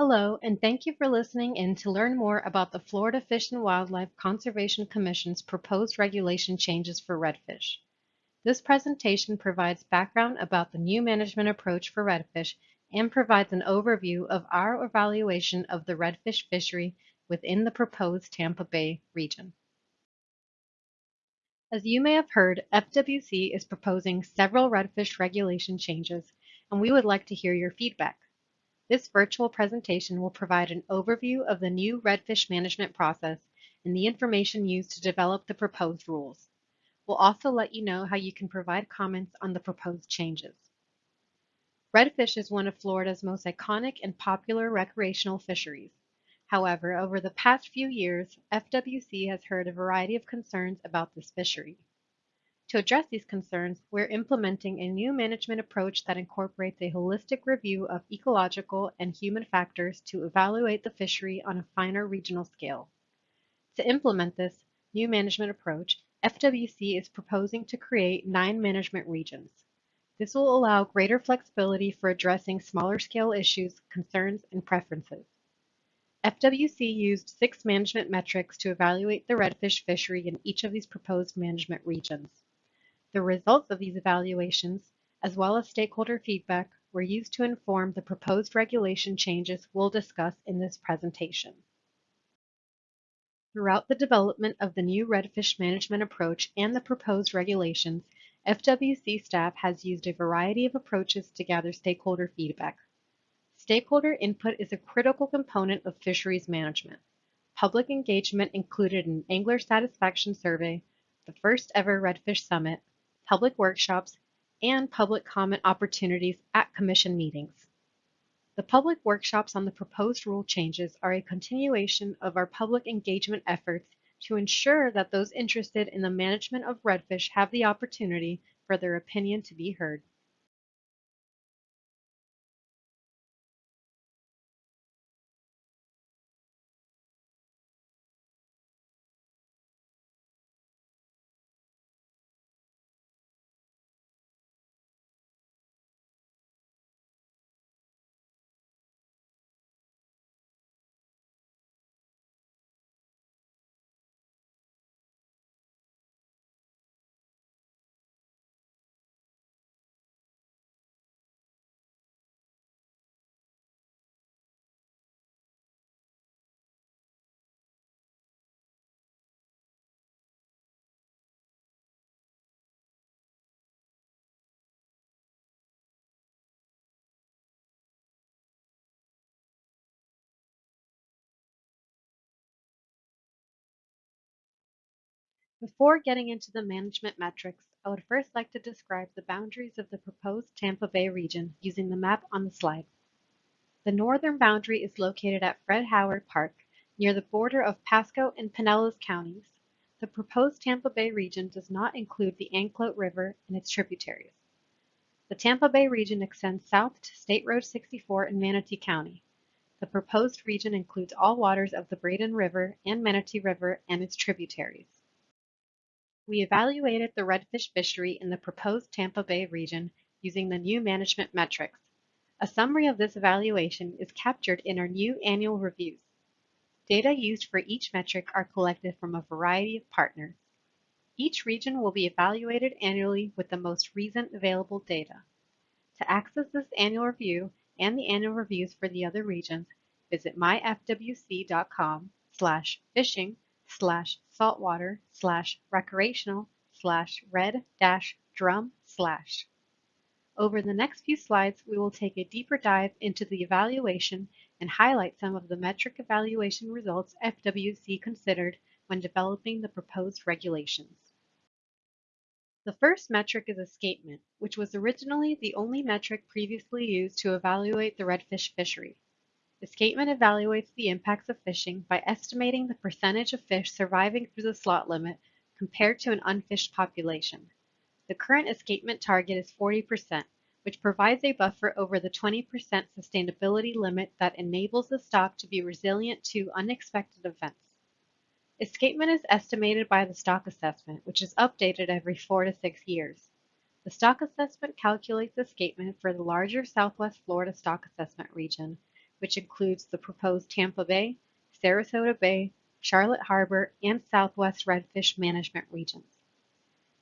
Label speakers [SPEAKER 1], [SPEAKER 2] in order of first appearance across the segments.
[SPEAKER 1] Hello, and thank you for listening in to learn more about the Florida Fish and Wildlife Conservation Commission's proposed regulation changes for redfish. This presentation provides background about the new management approach for redfish and provides an overview of our evaluation of the redfish fishery within the proposed Tampa Bay region. As you may have heard, FWC is proposing several redfish regulation changes, and we would like to hear your feedback. This virtual presentation will provide an overview of the new redfish management process and the information used to develop the proposed rules. We'll also let you know how you can provide comments on the proposed changes. Redfish is one of Florida's most iconic and popular recreational fisheries. However, over the past few years, FWC has heard a variety of concerns about this fishery. To address these concerns, we're implementing a new management approach that incorporates a holistic review of ecological and human factors to evaluate the fishery on a finer regional scale. To implement this new management approach, FWC is proposing to create nine management regions. This will allow greater flexibility for addressing smaller scale issues, concerns, and preferences. FWC used six management metrics to evaluate the redfish fishery in each of these proposed management regions. The results of these evaluations, as well as stakeholder feedback, were used to inform the proposed regulation changes we'll discuss in this presentation. Throughout the development of the new redfish management approach and the proposed regulations, FWC staff has used a variety of approaches to gather stakeholder feedback. Stakeholder input is a critical component of fisheries management. Public engagement included an angler satisfaction survey, the first ever Redfish Summit, public workshops, and public comment opportunities at commission meetings. The public workshops on the proposed rule changes are a continuation of our public engagement efforts to ensure that those interested in the management of redfish have the opportunity for their opinion to be heard. Before getting into the management metrics, I would first like to describe the boundaries of the proposed Tampa Bay region using the map on the slide. The northern boundary is located at Fred Howard Park, near the border of Pasco and Pinellas counties. The proposed Tampa Bay region does not include the Anclote River and its tributaries. The Tampa Bay region extends south to State Road 64 in Manatee County. The proposed region includes all waters of the Braden River and Manatee River and its tributaries. We evaluated the redfish fishery in the proposed Tampa Bay region using the new management metrics. A summary of this evaluation is captured in our new annual reviews. Data used for each metric are collected from a variety of partners. Each region will be evaluated annually with the most recent available data. To access this annual review and the annual reviews for the other regions, visit myfwc.com slash fishing slash saltwater slash recreational slash red dash drum slash. Over the next few slides, we will take a deeper dive into the evaluation and highlight some of the metric evaluation results FWC considered when developing the proposed regulations. The first metric is escapement, which was originally the only metric previously used to evaluate the redfish fishery. Escapement evaluates the impacts of fishing by estimating the percentage of fish surviving through the slot limit compared to an unfished population. The current escapement target is 40%, which provides a buffer over the 20% sustainability limit that enables the stock to be resilient to unexpected events. Escapement is estimated by the stock assessment, which is updated every four to six years. The stock assessment calculates escapement for the larger Southwest Florida stock assessment region which includes the proposed Tampa Bay, Sarasota Bay, Charlotte Harbor, and Southwest Redfish Management regions.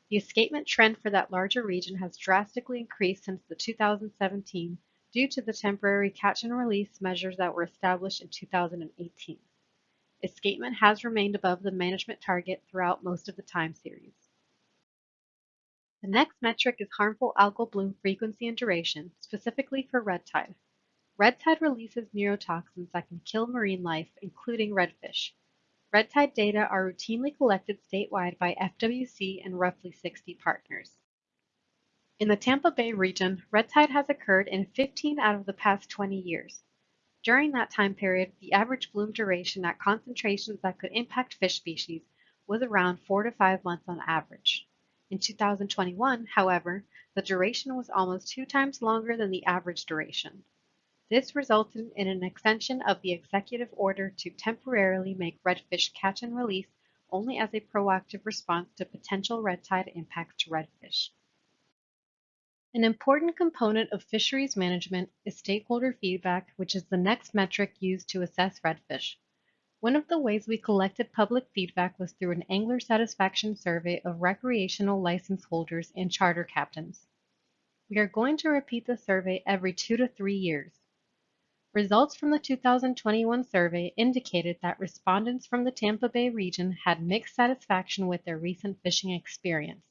[SPEAKER 1] The escapement trend for that larger region has drastically increased since the 2017 due to the temporary catch and release measures that were established in 2018. Escapement has remained above the management target throughout most of the time series. The next metric is harmful algal bloom frequency and duration, specifically for red tide. Red tide releases neurotoxins that can kill marine life, including redfish. Red tide data are routinely collected statewide by FWC and roughly 60 partners. In the Tampa Bay region, red tide has occurred in 15 out of the past 20 years. During that time period, the average bloom duration at concentrations that could impact fish species was around 4 to 5 months on average. In 2021, however, the duration was almost two times longer than the average duration. This resulted in an extension of the executive order to temporarily make redfish catch and release only as a proactive response to potential red tide impacts to redfish. An important component of fisheries management is stakeholder feedback, which is the next metric used to assess redfish. One of the ways we collected public feedback was through an angler satisfaction survey of recreational license holders and charter captains. We are going to repeat the survey every two to three years. Results from the 2021 survey indicated that respondents from the Tampa Bay region had mixed satisfaction with their recent fishing experience.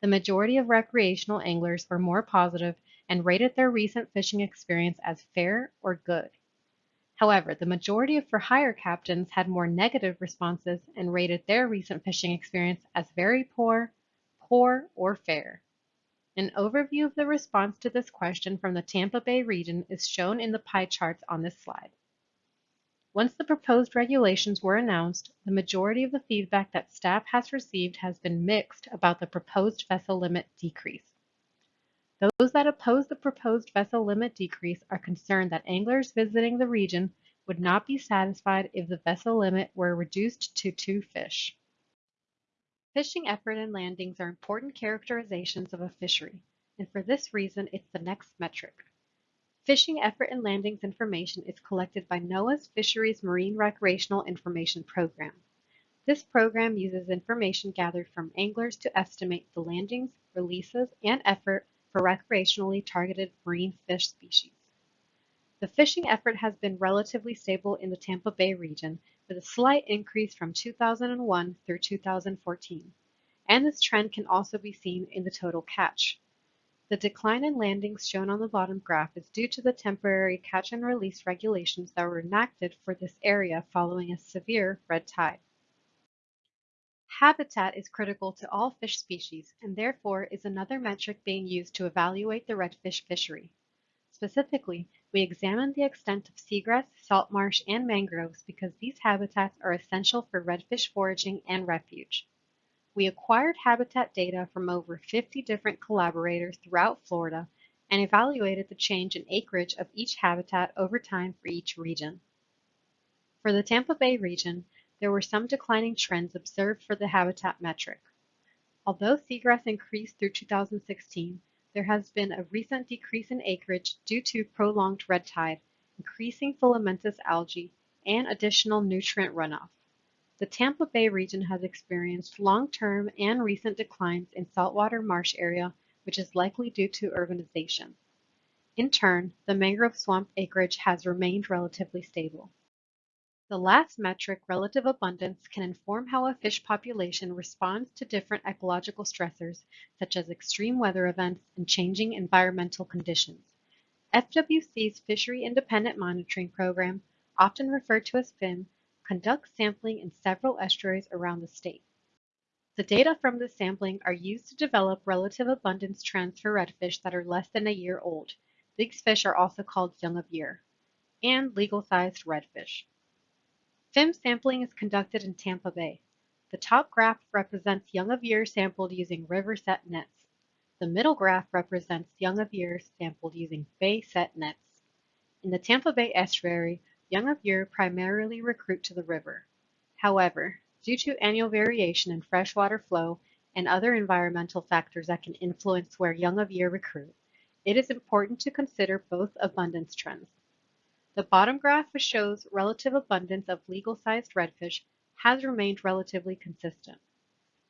[SPEAKER 1] The majority of recreational anglers were more positive and rated their recent fishing experience as fair or good. However, the majority of for hire captains had more negative responses and rated their recent fishing experience as very poor, poor, or fair. An overview of the response to this question from the Tampa Bay region is shown in the pie charts on this slide. Once the proposed regulations were announced, the majority of the feedback that staff has received has been mixed about the proposed vessel limit decrease. Those that oppose the proposed vessel limit decrease are concerned that anglers visiting the region would not be satisfied if the vessel limit were reduced to two fish. Fishing effort and landings are important characterizations of a fishery, and for this reason it's the next metric. Fishing effort and landings information is collected by NOAA's Fisheries Marine Recreational Information Program. This program uses information gathered from anglers to estimate the landings, releases, and effort for recreationally targeted marine fish species. The fishing effort has been relatively stable in the Tampa Bay region with a slight increase from 2001 through 2014, and this trend can also be seen in the total catch. The decline in landings shown on the bottom graph is due to the temporary catch and release regulations that were enacted for this area following a severe red tide. Habitat is critical to all fish species and therefore is another metric being used to evaluate the redfish fishery. Specifically, we examined the extent of seagrass, salt marsh, and mangroves because these habitats are essential for redfish foraging and refuge. We acquired habitat data from over 50 different collaborators throughout Florida and evaluated the change in acreage of each habitat over time for each region. For the Tampa Bay region, there were some declining trends observed for the habitat metric. Although seagrass increased through 2016, there has been a recent decrease in acreage due to prolonged red tide, increasing filamentous algae, and additional nutrient runoff. The Tampa Bay region has experienced long-term and recent declines in saltwater marsh area, which is likely due to urbanization. In turn, the mangrove swamp acreage has remained relatively stable. The last metric, relative abundance, can inform how a fish population responds to different ecological stressors, such as extreme weather events and changing environmental conditions. FWC's Fishery Independent Monitoring Program, often referred to as FIM, conducts sampling in several estuaries around the state. The data from this sampling are used to develop relative abundance trends for redfish that are less than a year old. These fish are also called young of year, and legal-sized redfish. FIM sampling is conducted in Tampa Bay. The top graph represents young of year sampled using river set nets. The middle graph represents young of year sampled using bay set nets. In the Tampa Bay estuary, Young of year primarily recruit to the river. However, due to annual variation in freshwater flow and other environmental factors that can influence where young of year recruit, it is important to consider both abundance trends. The bottom graph, which shows relative abundance of legal-sized redfish, has remained relatively consistent.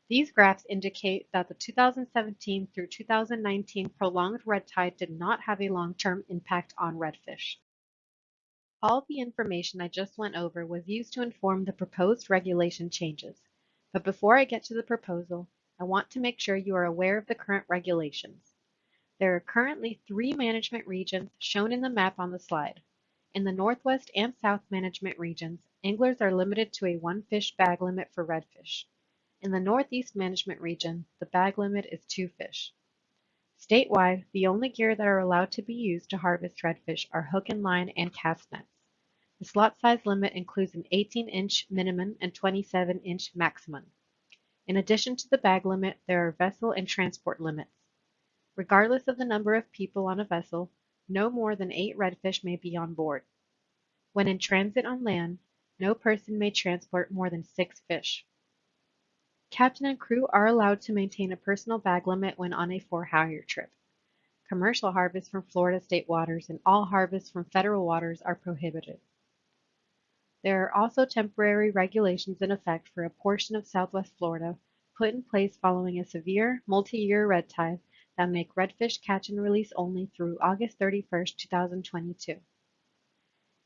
[SPEAKER 1] These graphs indicate that the 2017 through 2019 prolonged red tide did not have a long-term impact on redfish. All the information I just went over was used to inform the proposed regulation changes. But before I get to the proposal, I want to make sure you are aware of the current regulations. There are currently three management regions shown in the map on the slide. In the Northwest and South management regions, anglers are limited to a one fish bag limit for redfish. In the Northeast management region, the bag limit is two fish. Statewide, the only gear that are allowed to be used to harvest redfish are hook and line and cast nets. The slot size limit includes an 18-inch minimum and 27-inch maximum. In addition to the bag limit, there are vessel and transport limits. Regardless of the number of people on a vessel, no more than eight redfish may be on board. When in transit on land, no person may transport more than six fish. Captain and crew are allowed to maintain a personal bag limit when on a for-hire trip. Commercial harvests from Florida state waters and all harvests from federal waters are prohibited. There are also temporary regulations in effect for a portion of southwest Florida put in place following a severe multi-year red tide that make redfish catch and release only through August 31, 2022.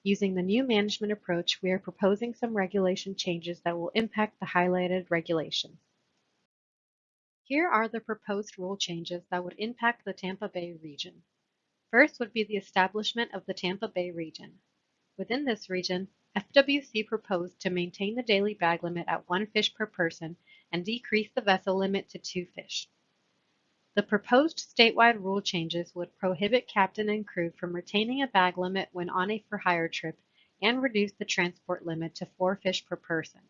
[SPEAKER 1] Using the new management approach, we are proposing some regulation changes that will impact the highlighted regulations. Here are the proposed rule changes that would impact the Tampa Bay region. First would be the establishment of the Tampa Bay region. Within this region, FWC proposed to maintain the daily bag limit at one fish per person and decrease the vessel limit to two fish. The proposed statewide rule changes would prohibit captain and crew from retaining a bag limit when on a for-hire trip and reduce the transport limit to four fish per person.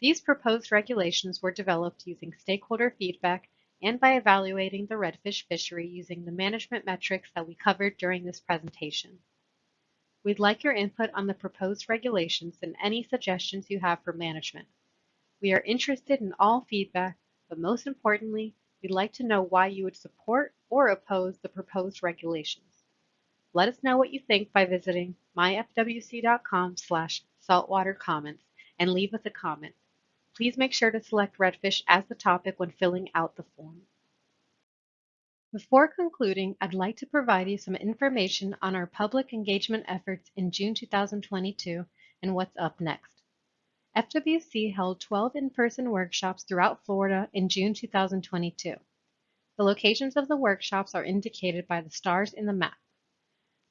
[SPEAKER 1] These proposed regulations were developed using stakeholder feedback and by evaluating the redfish fishery using the management metrics that we covered during this presentation. We'd like your input on the proposed regulations and any suggestions you have for management. We are interested in all feedback, but most importantly, We'd like to know why you would support or oppose the proposed regulations. Let us know what you think by visiting myfwc.com slash saltwater comments and leave us a comment. Please make sure to select redfish as the topic when filling out the form. Before concluding, I'd like to provide you some information on our public engagement efforts in June 2022 and what's up next. FWC held 12 in-person workshops throughout Florida in June 2022. The locations of the workshops are indicated by the stars in the map.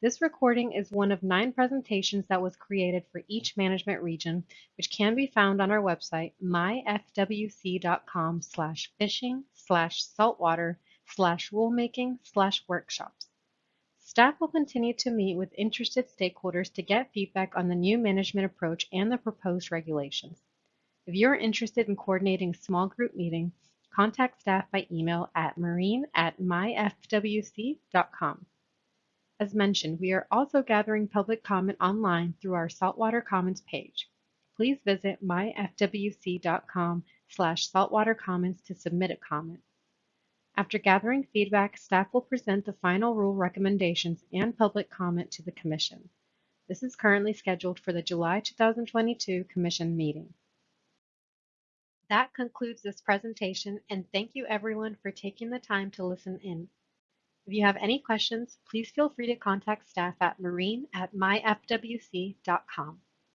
[SPEAKER 1] This recording is one of nine presentations that was created for each management region, which can be found on our website, myfwc.com slash fishing slash saltwater slash rulemaking slash workshops. Staff will continue to meet with interested stakeholders to get feedback on the new management approach and the proposed regulations. If you are interested in coordinating small group meeting, contact staff by email at marine at myfwc.com. As mentioned, we are also gathering public comment online through our Saltwater Comments page. Please visit myfwc.com slash saltwatercomments to submit a comment. After gathering feedback, staff will present the final rule recommendations and public comment to the Commission. This is currently scheduled for the July 2022 Commission meeting. That concludes this presentation and thank you everyone for taking the time to listen in. If you have any questions, please feel free to contact staff at marine at myfwc.com.